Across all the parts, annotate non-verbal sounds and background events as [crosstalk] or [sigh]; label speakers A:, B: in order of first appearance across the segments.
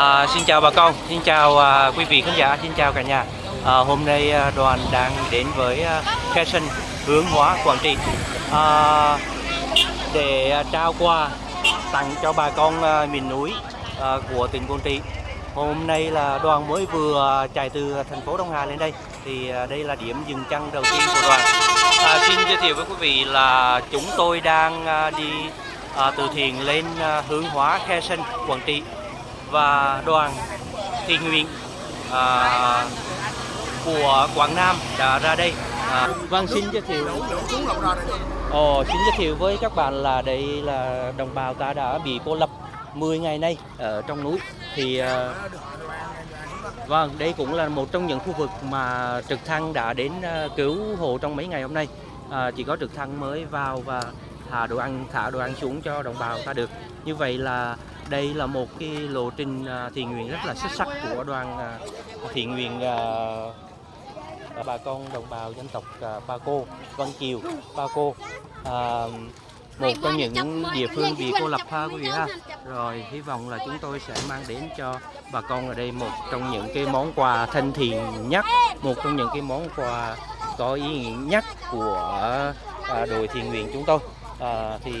A: À, xin chào bà con, xin chào à, quý vị khán giả, xin chào cả nhà. À, hôm nay à, đoàn đang đến với à, Khe Sân hướng hóa Quảng Trị à, để à, trao quà tặng cho bà con à, miền núi à, của tỉnh Quảng Trị. Hôm nay là đoàn mới vừa chạy từ thành phố Đông Hà lên đây thì à, đây là điểm dừng chân đầu tiên của đoàn. À, xin giới thiệu với quý vị là chúng tôi đang à, đi à, từ thiện lên à, hướng hóa Khe Sân Quảng Trị và đoàn tình nguyện à, của Quảng Nam đã ra đây. À, vâng xin giới thiệu. Ồ, xin giới thiệu với các bạn là đây là đồng bào ta đã bị cô lập 10 ngày nay ở trong núi thì à, vâng đây cũng là một trong những khu vực mà trực thăng đã đến à, cứu hộ trong mấy ngày hôm nay à, chỉ có trực thăng mới vào và thả đồ ăn thả đồ ăn xuống cho đồng bào ta được như vậy là đây là một cái lộ trình à, thiện nguyện rất là xuất sắc của đoàn à, thiện nguyện à, bà con đồng bào dân tộc Ba Cô, Văn Kiều, Ba Cô. À, một trong những địa phương bị cô lập ha quý vị ha. Rồi hy vọng là chúng tôi sẽ mang đến cho bà con ở đây một trong những cái món quà thân thiện nhất một trong những cái món quà có ý nghĩa nhất của đội thiện nguyện chúng tôi à, thì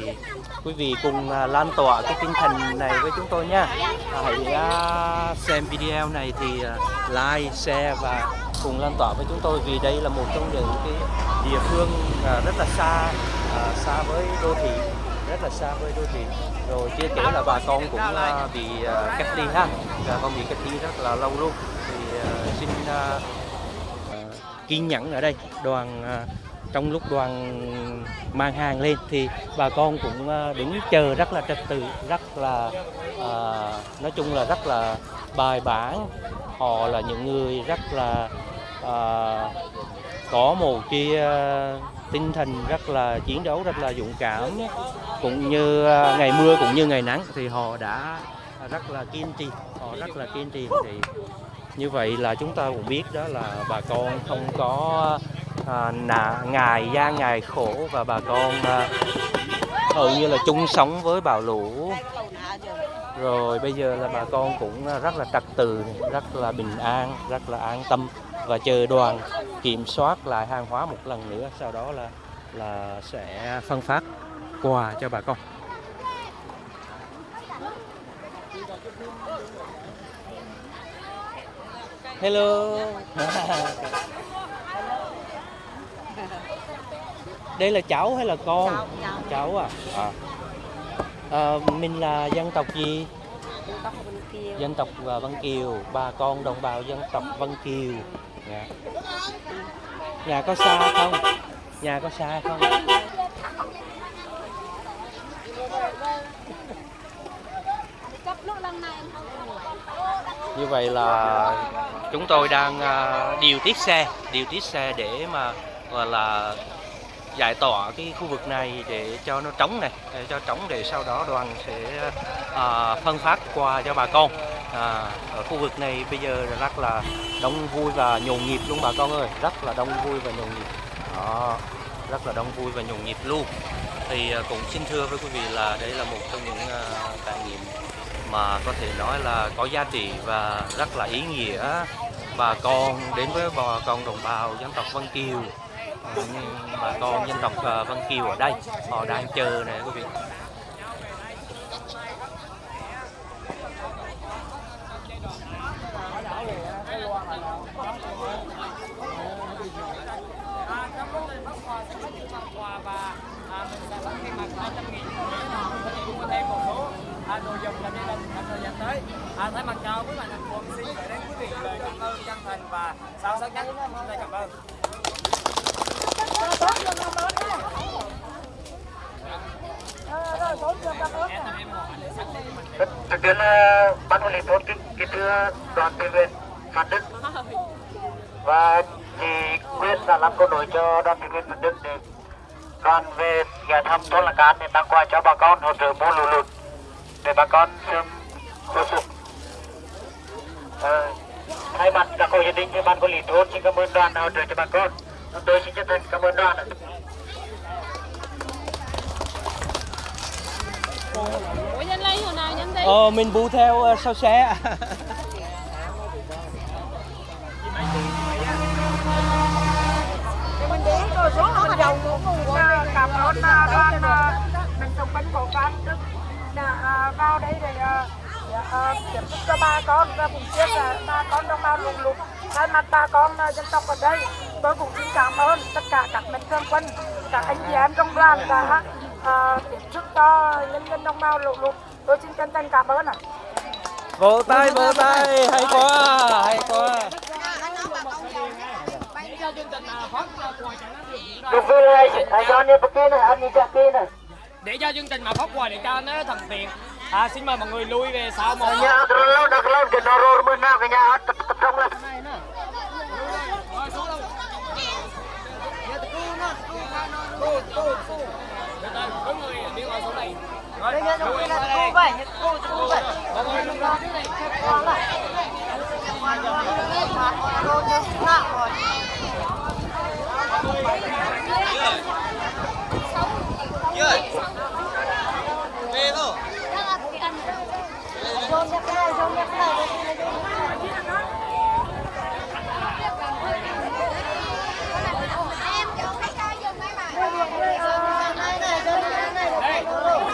A: quý vị cùng à, lan tỏa cái tinh thần này với chúng tôi nha. À, hãy à, xem video này thì à, like share và cùng lan tỏa với chúng tôi vì đây là một trong những cái địa phương à, rất là xa à, xa với đô thị rất là xa với đô thị. Rồi chưa kể là bà con cũng à, bị à, cách ly ha. Bà con bị cách ly rất là lâu luôn. Thì à, xin à, à kiên nhẫn ở đây. Đoàn à, trong lúc đoàn mang hàng lên thì bà con cũng ờ, đứng chờ rất là trật tự rất là à, nói chung là rất là bài bản. Họ là những người rất là à, có một cái à, tinh thần rất là chiến đấu rất là dũng cảm. Cũng như à, ngày mưa cũng như ngày nắng thì họ đã rất là kiên trì họ rất là kiên trì. Thì như vậy là chúng ta cũng biết đó là bà con không có à, nà, ngài gian ngày khổ và bà con à, hầu như là chung sống với bão lũ. Rồi bây giờ là bà con cũng ờ, rất là trật tự rất là bình an rất là an tâm và chờ đoàn kiểm soát lại hàng hóa một lần nữa sau đó là là sẽ phân phát quà cho bà con. Hello. [laughs] đây là cháu hay là con
B: Cháu, cháu.
A: cháu à, à. à mình là dân tộc gì
B: Tóc Vân Kiều.
A: dân tộc Vân Kiều bà con đồng bào dân tộc Vân Kiều dạ. nhà có xa không nhà có xa không như vậy là chúng tôi đang à, điều tiết xe điều tiết xe để mà và là giải tỏa cái khu vực này để cho nó trống này để cho trống để sau đó đoàn sẽ à, phân phát qua cho bà con. À, ở khu vực này bây giờ rất là đông vui và nhộn nhịp luôn bà con ơi rất là đông vui và nhộn nhịp. Đó rất là đông vui và nhộn nhịp luôn. Thì à, cũng xin thưa với quý vị là đây là một trong những à, trải nghiệm mà có thể nói là có giá trị và rất là ý nghĩa. Bà con đến với bà con đồng bào dân tộc Vân Kiều bà con dân tộc ờ, Vân Kiều ở đây. Họ đang chờ nè quý vị.
C: Đồ dùng làm gia đình trong thời gian tới à, thay mặt cho quý thành phố xin gửi đến quý vị lời cảm ơn chân thành và sâu sắc nhất chúng tôi cảm ơn
D: thực tiễn ban quản lý thôn kính kính thưa đoàn tình nguyện Phan Đức và chị quyết là làm câu nổi cho đoàn tình nguyện Phan Đức để đoàn về nhà thăm thôn Làng cán để tặng quà cho bà con hỗ trợ mua lụt lụt để bà con sớm khôi phục. à, thay mặt các hội gia đình cho ban quản lý thôn xin cảm ơn đoàn hỗ trợ cho bà con. Tôi xin chân thành cảm ơn đoàn. ạ.
A: Ờ, mình bu theo ờ, sau xe.
E: cảm ơn đoàn mình thông bánh cổ cán đức đã vào đây để tiếp sức cho ba con và cùng chia sẻ ba con đồng bào lụt lụt thay mặt ba con dân tộc ở đây tôi cũng xin cảm ơn tất cả các mạnh thường quân các anh chị em trong đoàn đã tiếp sức cho nhân dân đồng bào lụt lụt tôi xin chân thành cảm ơn ạ
A: Vỗ tay, vỗ tay, hay quá, hay quá.
D: Được vui lên, ai cho nên bậc kia này, anh đi chắc kia này.
F: để cho chương trình mà phát quà để cho nó thuận tiện à, xin mời mọi người lui về sau một
D: Nhà lâu, lâu, nhà tập tập trung lên.
F: Từ từ, có người đi ngồi xuống đây rồi lui về đây mọi người lui ra trước đây đây mọi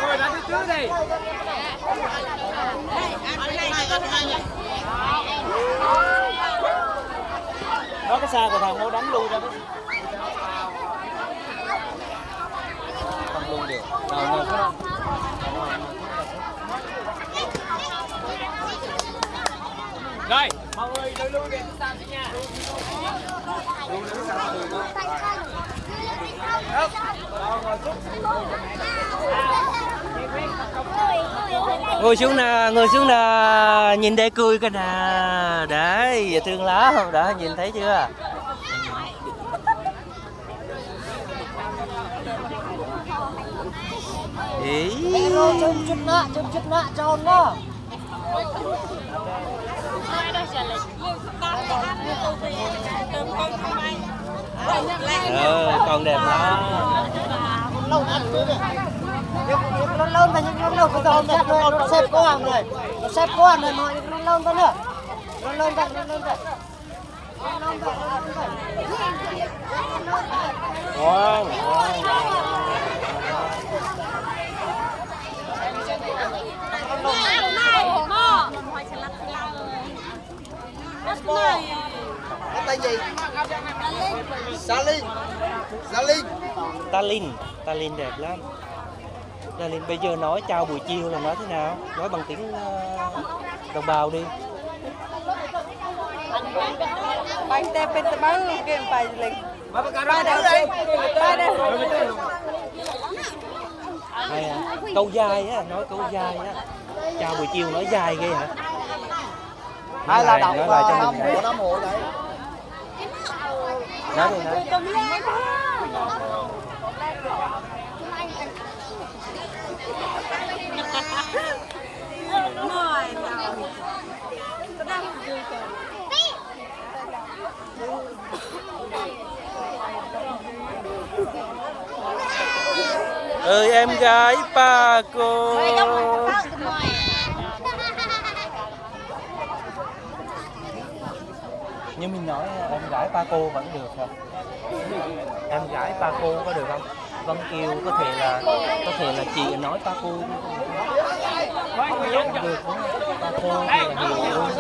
F: người ra phía trước đi
A: Đó cái xa của thằng nó đánh luôn ra đấy. Không luôn được. Nào, nào, không
F: rồi mọi người lui luôn về phía đi. Nha
A: ngồi xuống nè ngồi xuống nè nhìn đây cười cái nè. Đấy giờ thương lá không đã nhìn thấy chưa? Ý
E: chụp chụp nạ chụp chụp nạ tròn đó
A: ờ còn đẹp lắm.
E: Lâu ăn nữa nó lâu mà nhưng nó lâu cái đầu này nó nó xếp quá rồi. Nó xếp quá rồi mọi nó lâu đó nữa. Nó lâu vậy nó lâu vậy lâu vậy nó lâu vậy
A: ngon ngon
E: tên gì? Salin Salin
A: Talin Talin đẹp lắm. Talin bây giờ nói chào buổi chiều là nói thế nào? Nói bằng tiếng ờ, đồng bào đi.
G: Bánh tép bên tờ báo kia phải lịch.
F: Ra đâu đây
G: ba đây
A: hay à? câu dài á nói câu dài á. Chào buổi chiều nói dài ghê hả?
E: Hay là đọc
A: nói lại cho nói đi nói ơi em gái ba cô như mình nói em gái ba cô vẫn được không? Em gái ba cô có được không? Vân Kiều có thể là có thể là chị nói ba cô. Không được không? ba cô thì là nhiều luôn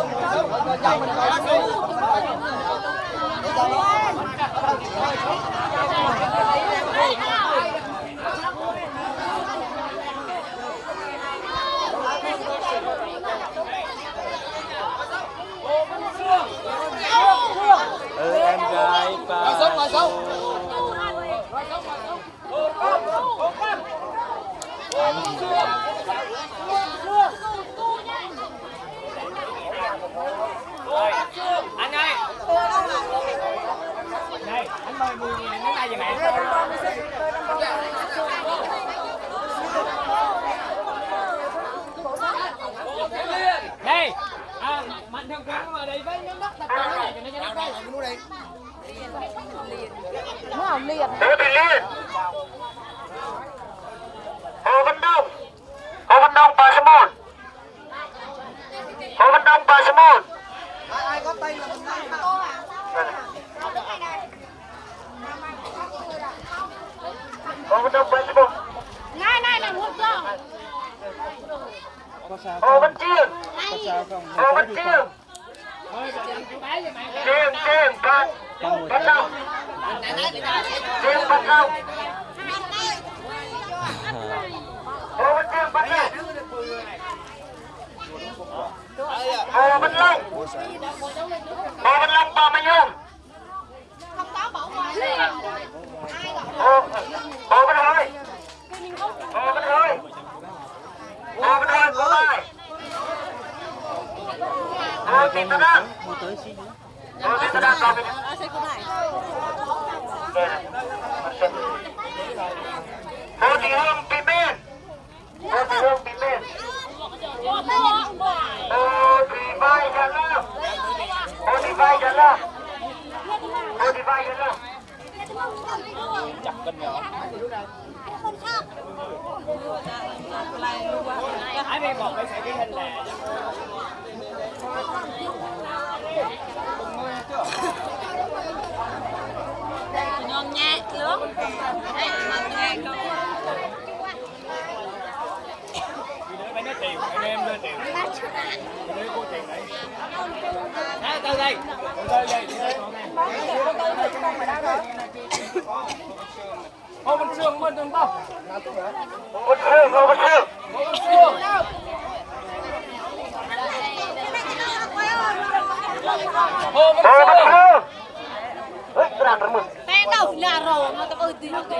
A: ừ, em gái ba cô
F: anh ơi đây anh mời mười nghìn đến đây giùm em đây à, mạnh thường quân mà đi với nhóm đất tập trung này cho nó cho nó đây
D: Thế thì liên. Hồ Văn Đông. Hồ Văn Đông, Bà Sa Môn. Đông Ba Simon.
C: ai ai có tay là
D: Hồ Văn Đông Ba Simon.
G: Này này này một giờ.
D: Hồ Văn Chiên. Hồ Văn Chiên. Chiên, Chiên. Bắt đầu. Chiên bắt đầu. Hồ Văn Chiên bắt đầu. Hồ Văn Long. Hồ Văn Long ba mươi nhung. Hồ Hồ Văn Hơi. Hồ Văn Hơi. Hồ Văn Hơi có bài. Hồ Thị Tân Đăng. Hồ Thị Tân Hương bị bên. Hồ Thị Hương bị bên. Hồ Thị Vai Gia Lâm. Hồ Thị Vai Gia Lâm. Hồ Thị Vai Gia Lâm.
C: ai bị một cái sẽ ghi hình
G: Nhon nhẹ lướt. Đây mà nghe con.
C: phải nói tiền anh em đưa tiền đưa cô tiền đấy à, từ đây từ đây đây từ Sương bên đường tao
D: Hồ Sương, Hồ Văn Sương.
C: Hồ Sương Hồ Văn Sương
D: Eh, tau, laro.
G: Matapod din ako.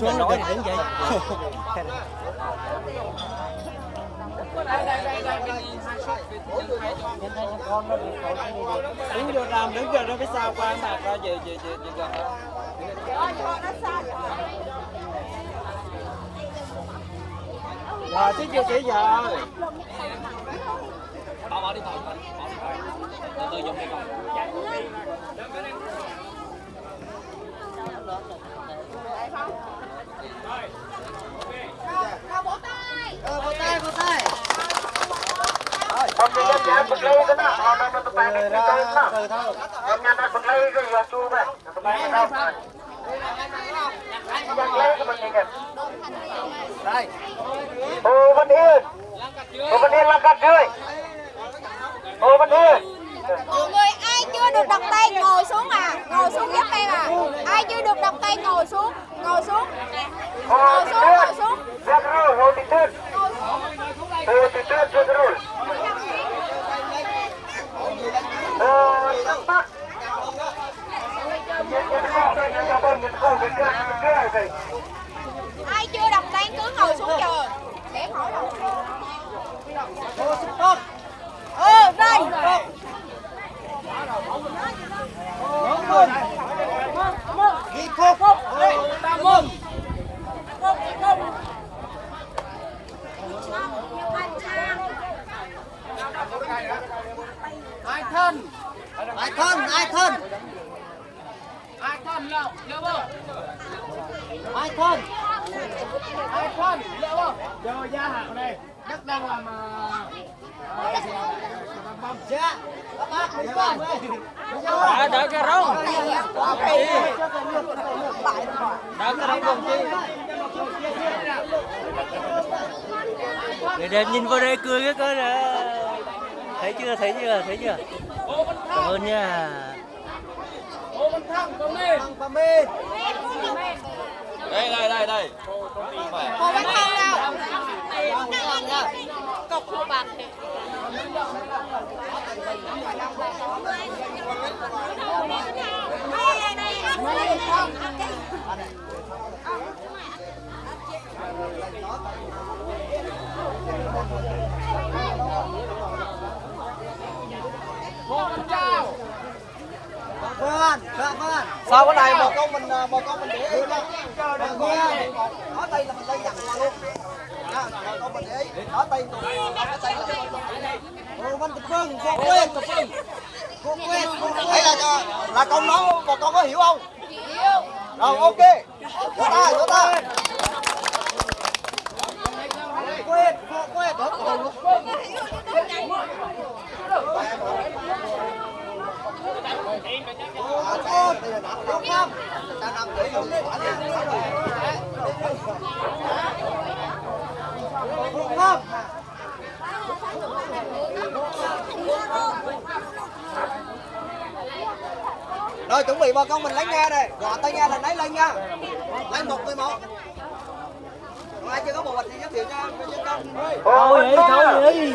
G: Rồi
A: lát nữa nói thì đứng dậy
C: đứng vô làm đứng vô nó phải sao qua mặt ra về về về về gần rồi chứ chưa chỉ giờ. Bỏ bỏ đi thôi bỏ đi thôi từ từ dùng đi con
D: Hôm nay
G: ngồi xuống à. Ngồi xuống giúp em à. Ai chưa được đặt tay, ngồi xuống. Ngồi xuống.
D: Hồ
G: Ngồi
D: Thị
G: xuống
D: Tuyết.
G: ngồi xuống
D: Giật rồi, Hồ Thị Tuyết. Hồ Thị Tuyết giật rồi. Hồ Thị Bắc. Nhìn nhìn con, nhìn nhìn con, nhìn con, nhìn con, nhìn con, nhìn con.
G: Ai chưa đặt tay cứ ngồi xuống chờ Để em hỏi đâu
C: Hồ Xuân Tốt
G: Ừ đây
C: Bốn mươi Ghi phúc Hồ Tam Môn ai thân ai thân ai thân? Ai thân lậu lỡ bơ. Ai thân? Ai thân? Lỡ bơ. Chờ gia hạn này đất đang làm dạ. Các bác mấy con? đã đợi cái rong đã cái rong cùng chi
A: người đẹp nhìn vào đây cười cái coi nè. Thấy chưa thấy chưa thấy chưa cảm ơn nha.
C: Thăng, Đây, đây, đây, đây.
G: Hồ Văn Thông đâu Cọc hồ bạc thì
H: Vâng, dạ vâng. Sau cái này bà con mình bà con mình để ý nha. Bà con nói tay là mình đây nhận luôn. Nha, bà con mình để ý. Nói tay tụi nói tay là Ồ, văn tập phương, cô quên, tập phương. Cô quên, cô. Đấy là cho là con nói bà con có hiểu không? Hiểu. Rồi ok. Vỗ tay, vỗ tay. Quên, cô quên. Con, đúng không? Ta nằm để dùng Đúng không? Rồi chuẩn bị bà con mình lấy nghe đây, gọi tay nghe là lấy lên nha. Lấy một người một. Còn ai chưa có bộ bạch thì giới thiệu cho cho dân công.
A: Thôi vậy, thôi vậy.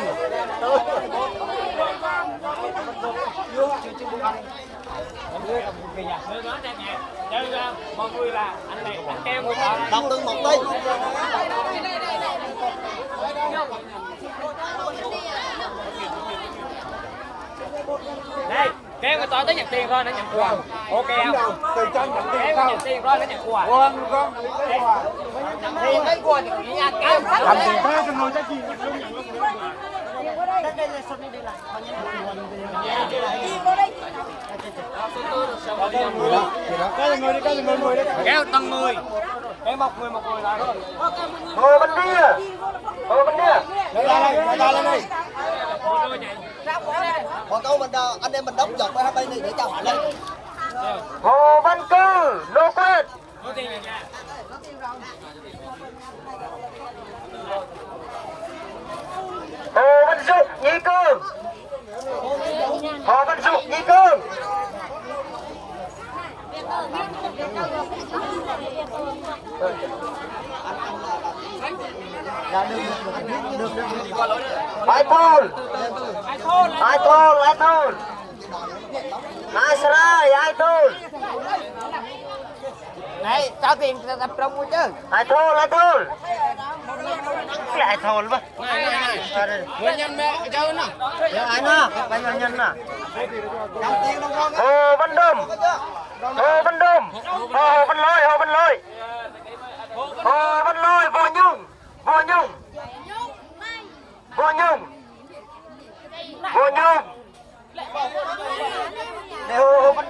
F: mọi người là anh này anh kêu người thợ
H: Đọc từng một tí.
F: Kêu người ta tới nhận tiền rồi nó nhận quà. Ok không? từ chân nhận tiền kêu nhận tiền rồi nó nhận quà. Vâng vâng tiền lấy quà thì chỉ nhà kêu
H: Làm tiền thế cho người ta chi.
F: kêu tầng người kêu một người một người lại
D: Hồ bên kia. Hồ bên kia.
H: Lên đây, lên đây,
F: một người nhảy
H: câu mình ờ, anh em mình đóng dọc qua bên này để cho hỏi lên.
D: Hồ Văn Cư. lô Quyết. Hồ Văn Dục. Nhị Cương. Hồ Văn Dục. Nhị Cương. michael thôn Ai thôn Ai sarai Ai thôn
H: Này, cho tiền tập trung mua chứ.
D: Ai thôn Ai thôn Cái ai thôn mà
F: người nhân mẹ cháu nè?
D: Dạ nè Bây giờ nhân nè
H: Đóng tiền đồng con.
D: Hồ Văn
H: chưa?
D: Hồ Văn Lôi Hồ Văn Lôi Hồ Văn Lôi Vô Nhung Vô Nhung Vô Nhung Vô Nhung Để Hồ Hồ Văn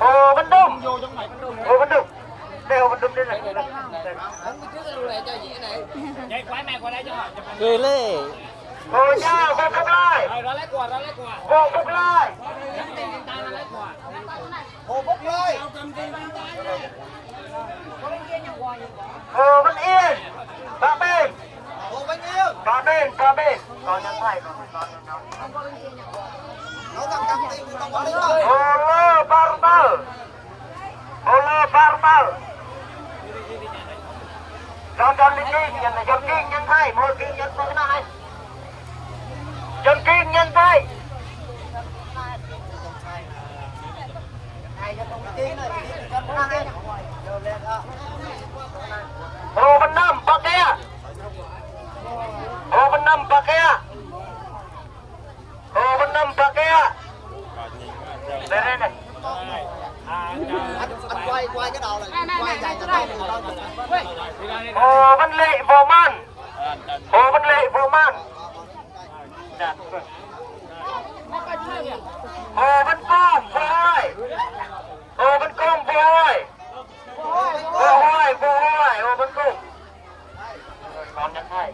D: Hồ Văn Đâm Hồ Văn Đông Đây Hồ Văn Đông đây này
F: chạy mẹ qua đây cho.
A: Cười lê.
D: Hồ Nha Vô Phúc Lai
F: rồi
D: Vô Phúc Lai
H: Hồ Phúc Lai
D: Hồ Văn Yên Bà Bình
H: Hồ Văn Yên
D: Bà Bình, bà Bình Có nhắn thầy không có
H: Nó cầm cầm tiền đồng con đi thôi.
D: Hồ Lô Barber Hồ Lô barbal John John Linh Kinh nhân là John Kinh nhân thay Một Kinh nhân thầy cái John Kinh nhân thầy Hồ Văn Năm Bà Kia Hồ Văn Năm Bà Kia Hồ Văn Năm Bà Kia Đây đây này
H: Anh anh quay cái đầu này. Quay.
D: Hồ Văn Lệ Vô Man. Hồ Văn Lệ Vô Man. Hồ Văn Công Vô Hoài. Hồ Văn Công Vô Hoài. Vô Hoài Vô Hoài Hồ Văn Công. Còn nhận thầy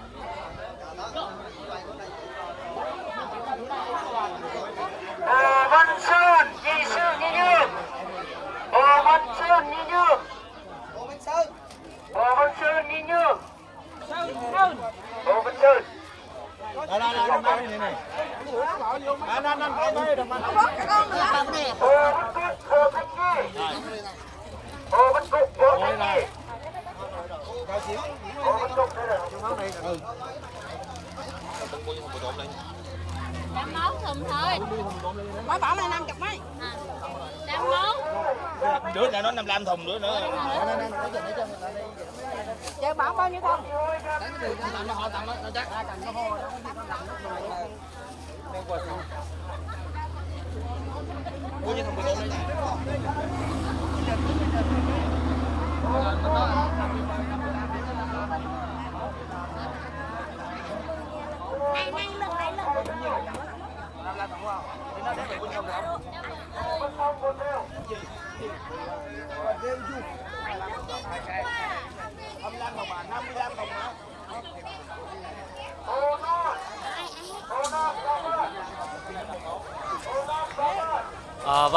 D: Hồ Văn Sơn Nhị Sư Nhị Nhương Hồ Văn Sơn Nhị Nhương
H: Hồ Văn Sơn.
D: Hồ Văn Sơn Nhị Nhương Hồ Văn Sơn
H: Đây đây đây đây đây này. Anh anh anh anh đây đồng anh.
D: Hồ Văn Cúc Hồ Thanh Nhi Hồ Văn Cúc Hồ Thanh Nhi Hồ Văn Cúc đây là
G: Đám máu thùm thôi. Mới bỏ này 50 mấy.
C: Đứa này nó 55 thùng nữa nữa
B: Chơi bán bao nhiêu không?
C: Mua như thùng đây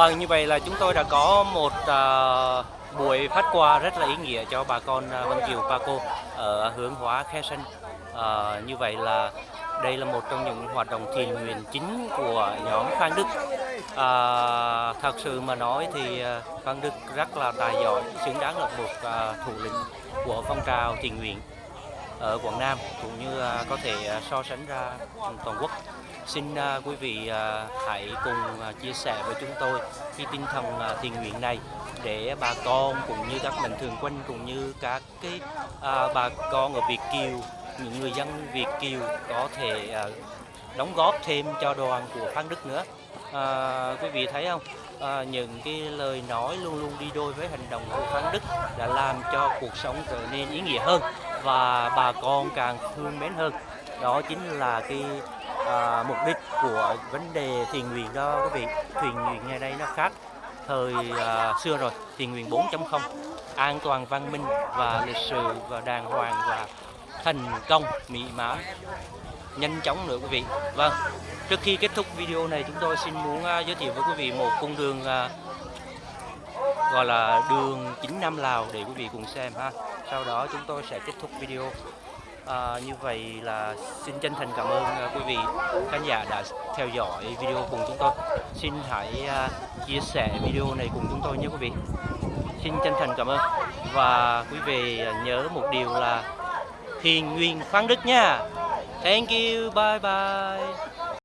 A: vâng, như vậy là chúng tôi đã có một uh, buổi phát quà rất là ý nghĩa cho bà con uh, Vân Kiều Paco ở hướng hóa Khe Sân. Uh, à, như vậy là đây là một trong những hoạt động thiện nguyện chính của nhóm Phan Đức. Uh, thật sự mà nói thì uh, Phan Đức rất là tài giỏi, xứng đáng là một uh, thủ lĩnh của phong trào thiện nguyện ở Quảng Nam cũng như uh, có thể uh, so sánh ra toàn quốc. Xin à, quý vị à, hãy cùng à, chia sẻ với chúng tôi cái tinh thần thiền thiện nguyện này để bà con cũng như các mạnh thường quân cũng như các cái à, bà con ở Việt Kiều, những người dân Việt Kiều có thể à, đóng góp thêm cho đoàn của Phan Đức nữa. À, quý vị thấy không? À, những cái lời nói luôn luôn đi đôi với hành động của Phan Đức đã làm cho cuộc sống trở nên ý nghĩa hơn và bà con càng thương mến hơn. Đó chính là cái à, mục đích của vấn đề thiền nguyện đó quý vị. thiền nguyện ngày nay nó khác thời à, xưa rồi, Thiền nguyện 4.0 an toàn văn minh và lịch sự và đàng hoàng và thành công mỹ mãn nhanh chóng nữa quý vị. Vâng, trước khi kết thúc video này chúng tôi xin muốn à, giới thiệu với quý vị một cung đường à, gọi là đường chính Nam Lào để quý vị cùng xem ha. Sau đó chúng tôi sẽ kết thúc video. À, như vậy là xin chân thành cảm ơn ờ, quý vị khán giả đã theo dõi video cùng chúng tôi. Xin hãy ờ, chia sẻ video này cùng chúng tôi nhé quý vị. Xin chân thành cảm ơn và quý vị nhớ một điều là thiền nguyên khoáng Đức nha. Thank you, bye bye.